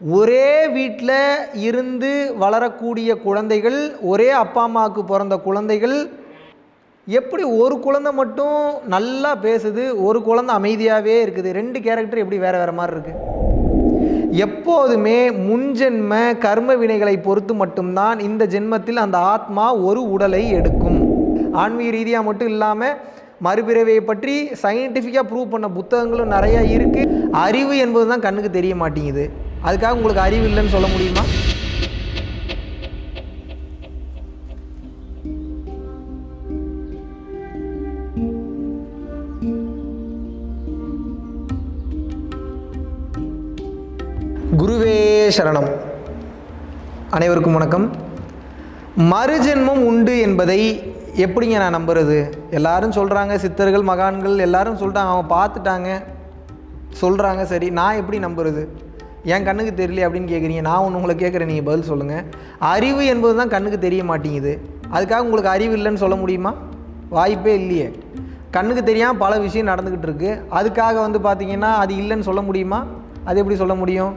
ஒரே வீட்டில் இருந்து வளரக்கூடிய குழந்தைகள் ஒரே அப்பா அம்மாவுக்கு பிறந்த குழந்தைகள் எப்படி ஒரு குழந்தை மட்டும் நல்லா பேசுது ஒரு குழந்தை அமைதியாகவே இருக்குது ரெண்டு கேரக்டர் எப்படி வேறு வேறு மாதிரி இருக்குது எப்போதுமே முன்ஜென்ம கர்ம வினைகளை பொறுத்து மட்டும்தான் இந்த ஜென்மத்தில் அந்த ஆத்மா ஒரு உடலை எடுக்கும். ஆன்மீக ரீதியாக மட்டும் இல்லாமல் மறுபிறவையை பற்றி சயின்டிஃபிக்காக ப்ரூவ் பண்ண புத்தகங்களும் நிறையா இருக்குது அறிவு என்பது தான் கண்ணுக்கு தெரிய மாட்டேங்குது. அதுக்காக உங்களுக்கு அறிவு இல்லைன்னு சொல்ல முடியுமா? குருவே சரணம். அனைவருக்கும் வணக்கம். மறுஜென்மம் உண்டு என்பதை எப்படிங்க நான் நம்புறது? எல்லாரும் சொல்கிறாங்க சித்தர்கள் மகான்கள் எல்லாரும் சொல்லிட்டாங்க அவங்க பார்த்துட்டாங்க. சொல்கிறாங்க சரி. நான் எப்படி நம்புறது? என் கண்ணுக்கு தெரியல அப்படின்னு கேட்குறீங்க நான் ஒன்று உங்களை கேட்குறேன் நீங்கள் பதில் சொல்லுங்கள் அறிவு என்பது தான் கண்ணுக்கு தெரிய மாட்டேங்குது. அதுக்காக உங்களுக்கு அறிவு இல்லைன்னு சொல்ல முடியுமா? வாய்ப்பே இல்லையே. கண்ணுக்கு தெரியாமல் பல விஷயம் நடந்துக்கிட்டு இருக்குது அதுக்காக வந்து பார்த்தீங்கன்னா அது இல்லைன்னு சொல்ல முடியுமா? அது எப்படி சொல்ல முடியும்?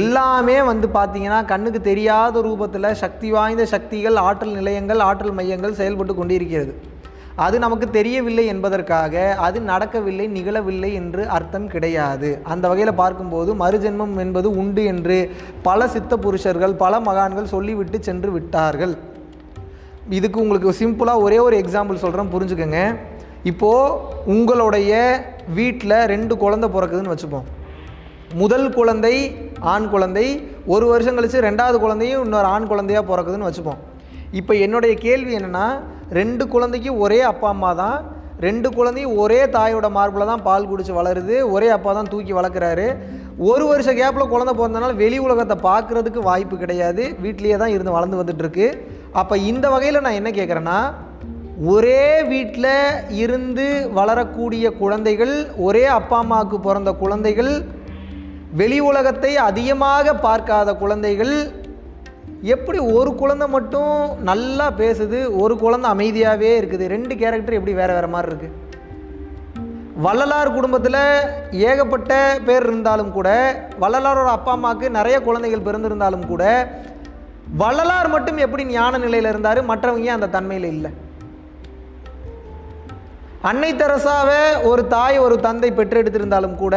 எல்லாமே வந்து பார்த்திங்கன்னா கண்ணுக்கு தெரியாத ரூபத்தில் சக்தி வாய்ந்த சக்திகள் ஆற்றல் நிலையங்கள் ஆற்றல் மையங்கள் செயல்பட்டு கொண்டிருக்கிறது. அது நமக்கு தெரியவில்லை என்பதற்காக அது நடக்கவில்லை நிகழவில்லை என்று அர்த்தம் கிடையாது. அந்த வகையில் பார்க்கும்போது மறுஜென்மம் என்பது உண்டு என்று பல சித்த புருஷர்கள் பல மகான்கள் சொல்லிவிட்டு சென்று விட்டார்கள். இதுக்கு உங்களுக்கு சிம்பிளாக ஒரே ஒரு எக்ஸாம்பிள் சொல்கிறேன் புரிஞ்சுக்கோங்க. இப்போது உங்களுடைய வீட்டில் ரெண்டு குழந்தை பிறக்குதுன்னு வச்சுப்போம். முதல் குழந்தை ஆண் குழந்தை ஒரு வருஷம் கழித்து ரெண்டாவது குழந்தையும் இன்னொரு ஆண் குழந்தையாக பிறக்குதுன்னு வச்சுப்போம். இப்போ என்னுடைய கேள்வி என்னென்னா ரெண்டு குழந்தைக்கும் ஒரே அப்பா அம்மா தான். ரெண்டு குழந்தையும் ஒரே தாயோட மார்பில் தான் பால் குடிச்சு வளருது. ஒரே அப்பா தான் தூக்கி வளர்க்குறாரு. ஒரு வருஷ கேப்பில் குழந்தை பிறந்தனால வெளி உலகத்தை பார்க்குறதுக்கு வாய்ப்பு கிடையாது. வீட்லேயே தான் இருந்து வளர்ந்து வந்துட்டுருக்கு. அப்போ இந்த வகையில் நான் என்ன கேட்குறேன்னா ஒரே வீட்டில் இருந்து வளரக்கூடிய குழந்தைகள் ஒரே அப்பா அம்மாவுக்கு பிறந்த குழந்தைகள் வெளி உலகத்தை அதிகமாக பார்க்காத குழந்தைகள் எப்படி ஒரு குழந்தை மட்டும் நல்லா பேசுது ஒரு குழந்தை அமைதியாகவே இருக்குது? ரெண்டு கேரக்டர் எப்படி வேறு வேறு மாதிரி இருக்குது வள்ளலார் குடும்பத்தில் ஏகப்பட்ட பேர் இருந்தாலும் கூட வள்ளலாரோட அப்பா அம்மாவுக்கு நிறைய குழந்தைகள் பிறந்திருந்தாலும் கூட வள்ளலார் மட்டும் எப்படி ஞான நிலையில் இருந்தார்? மற்றவங்க ஏன் அந்த தன்மையில் இல்லை? அன்னை தெரசாவை ஒரு தாய் ஒரு தந்தை பெற்றெடுத்திருந்தாலும் கூட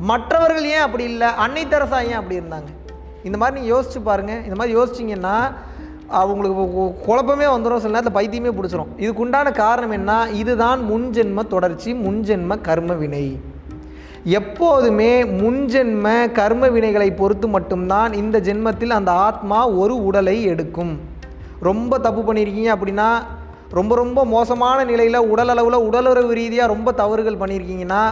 மற்றவர்கள் ஏன் அப்படி இல்லை? அன்னை தெரசா ஏன் அப்படி இருந்தாங்க? இந்த மாதிரி நீங்கள் யோசிச்சு பாருங்கள் இந்த மாதிரி யோசிச்சிங்கன்னா அவங்களுக்கு குழப்பமே வந்துடும் சில நேரத்தில் பைத்தியமே பிடிச்சிரும். இதுக்குண்டான காரணம் என்ன? இதுதான் முன்ஜென்ம தொடர்ச்சி முன்ஜென்ம கர்ம வினை. எப்போதுமே முன்ஜென்ம கர்ம வினைகளை பொறுத்து மட்டும்தான் இந்த ஜென்மத்தில் அந்த ஆத்மா ஒரு உடலை எடுக்கும். ரொம்ப தப்பு பண்ணியிருக்கீங்க அப்படின்னா ரொம்ப ரொம்ப மோசமான நிலையில் உடல் அளவில் உடலுறவு ரீதியாக ரொம்ப தவறுகள் பண்ணியிருக்கீங்கன்னா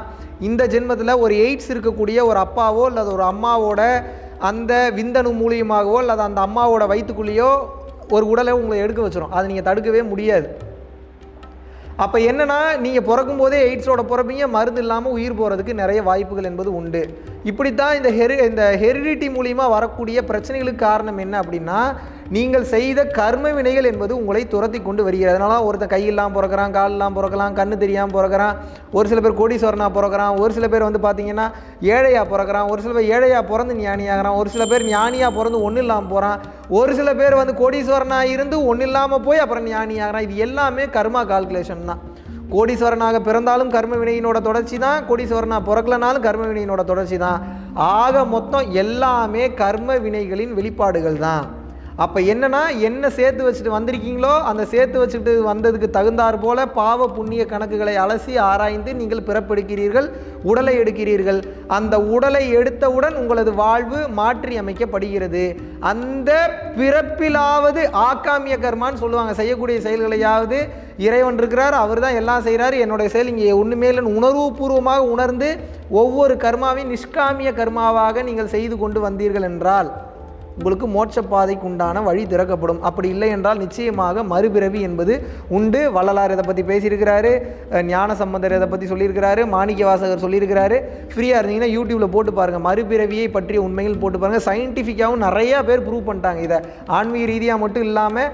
இந்த ஜென்மத்தில் ஒரு எய்ட்ஸ் இருக்கக்கூடிய ஒரு அப்பாவோ அல்லது ஒரு அம்மாவோட அந்த விந்தணு மூலியமாகவோ அல்லது அந்த அம்மாவோட வயிற்றுக்குள்ளேயோ ஒரு உடலை உங்களை எடுக்க வச்சிடும் அதை நீங்கள் தடுக்கவே முடியாது. அப்போ என்னென்னா நீங்கள் பிறக்கும்போதே எய்ட்ஸோட பிறப்பீங்க மருந்து இல்லாமல் உயிர் போகிறதுக்கு நிறைய வாய்ப்புகள் என்பது உண்டு. இப்படித்தான் இந்த ஹெரி இந்த ஹெரிடிட்டி மூலியமாக வரக்கூடிய பிரச்சனைகளுக்கு காரணம் என்ன அப்படின்னா நீங்கள் செய்த கர்ம வினைகள் என்பது உங்களை துரத்தி கொண்டு வருகிறது. அதனால ஒருத்தன் கையெல்லாம் பிறக்கிறான் காலெல்லாம் பிறக்கலாம் கண்ணு தெரியாமல் பிறக்கிறான் ஒரு சில பேர் கோடீஸ்வரனாக பிறக்கிறான் ஒரு சில பேர் வந்து பார்த்தீங்கன்னா ஏழையாக பிறக்கிறான் ஒரு சில பேர் ஏழையாக பிறந்து ஞானியாகிறான் ஒரு சில பேர் ஞானியாக பிறந்து ஒன்றும் இல்லாமல் போகிறான் ஒரு சில பேர் வந்து கோடீஸ்வரனாக இருந்து ஒன்றும் இல்லாமல் போய் அப்புறம் ஞானியாகிறான். இது எல்லாமே கர்மா கால்குலேஷன் தான். கோடீஸ்வரனாக பிறந்தாலும் கர்ம வினையினோட தொடர்ச்சி தான். கோடீஸ்வரனாக பிறக்கலனாலும் கர்ம வினையினோட தொடர்ச்சி தான். ஆக மொத்தம் எல்லாமே கர்ம வினைகளின் வெளிப்பாடுகள் தான். அப்போ என்னென்னா என்ன சேர்த்து வச்சுட்டு வந்திருக்கீங்களோ அந்த சேர்த்து வச்சுட்டு வந்ததுக்கு தகுந்தாற் போல பாவ புண்ணிய கணக்குகளை அலசி ஆராய்ந்து நீங்கள் பிறப்பெடுக்கிறீர்கள் உடலை எடுக்கிறீர்கள். அந்த உடலை எடுத்தவுடன் உங்களது வாழ்வு மாற்றி அமைக்கப்படுகிறது. அந்த பிறப்பிலாவது ஆக்காமிய கர்மான்னு சொல்லுவாங்க. செய்யக்கூடிய செயல்களையாவது இறைவன் இருக்கிறார் அவர் தான் எல்லாம் செய்கிறாரு என்னுடைய செயல் இங்கே ஒன்றுமே இல்லைன்னு உணர்வுபூர்வமாக உணர்ந்து ஒவ்வொரு கர்மாவையும் நிஷ்காமிய கர்மாவாக நீங்கள் செய்து கொண்டு வந்தீர்கள் என்றால் உங்களுக்கு மோட்ச பாதைக்கு உண்டான வழி திறக்கப்படும். அப்படி இல்லை என்றால் நிச்சயமாக மறுபிறவி என்பது உண்டு. வள்ளலார் இதை பற்றி பேசியிருக்கிறாரு? ஞான சம்பந்தர் இதை பற்றி சொல்லியிருக்கிறாரு? மாணிக்க வாசகர் சொல்லியிருக்கிறாரு. ஃப்ரீயாக இருந்தீங்கன்னா யூடியூப்பில் போட்டு பாருங்கள் மறுபிறவியை பற்றிய உண்மைகள் போட்டு பாருங்கள் சயின்டிஃபிக்காகவும் நிறையா பேர் ப்ரூவ் பண்ணிட்டாங்க இதை. ஆன்மீக ரீதியாக மட்டும் இல்லாமல்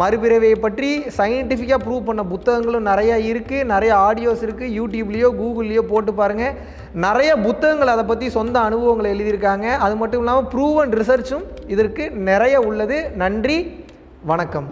மறுபிறவியை பற்றி சயின்டிஃபிக்காக ப்ரூவ் பண்ண புத்தகங்களும் நிறையா இருக்குது நிறைய ஆடியோஸ் இருக்குது யூடியூப்லேயோ கூகுள்லேயோ போட்டு பாருங்கள் நிறைய புத்தகங்கள் அதை பற்றி சொந்த அனுபவங்களை எழுதியிருக்காங்க. அது மட்டும் இல்லாமல் ப்ரூவ் அண்ட் ரிசர்ச்சும் இதற்கு நிறைய உள்ளது. நன்றி வணக்கம்.